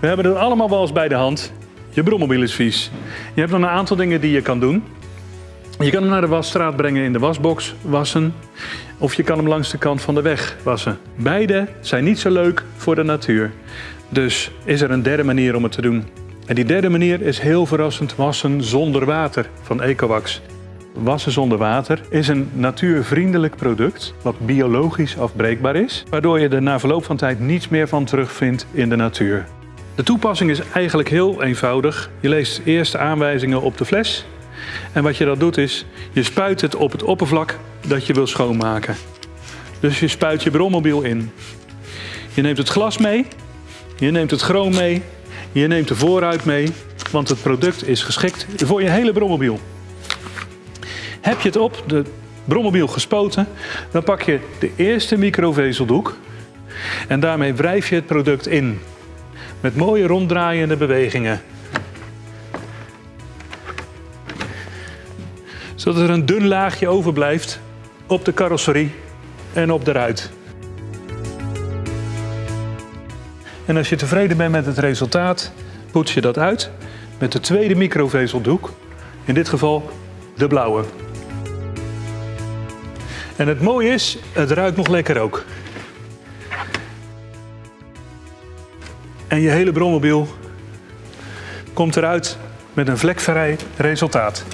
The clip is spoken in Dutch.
We hebben het allemaal wel eens bij de hand. Je brommobiel is vies. Je hebt dan een aantal dingen die je kan doen. Je kan hem naar de wasstraat brengen in de wasbox wassen. Of je kan hem langs de kant van de weg wassen. Beide zijn niet zo leuk voor de natuur. Dus is er een derde manier om het te doen. En die derde manier is heel verrassend wassen zonder water van Ecowax. Wassen zonder water is een natuurvriendelijk product wat biologisch afbreekbaar is, waardoor je er na verloop van tijd niets meer van terugvindt in de natuur. De toepassing is eigenlijk heel eenvoudig. Je leest eerst de aanwijzingen op de fles en wat je dan doet is, je spuit het op het oppervlak dat je wil schoonmaken. Dus je spuit je brommobiel in. Je neemt het glas mee, je neemt het chroom mee, je neemt de voorruit mee, want het product is geschikt voor je hele brommobiel. Heb je het op de brommobiel gespoten, dan pak je de eerste microvezeldoek en daarmee wrijf je het product in. Met mooie ronddraaiende bewegingen. Zodat er een dun laagje overblijft op de carrosserie en op de ruit. En als je tevreden bent met het resultaat, poets je dat uit met de tweede microvezeldoek. In dit geval de blauwe. En het mooie is, het ruikt nog lekker ook. En je hele brommobiel komt eruit met een vlekvrij resultaat.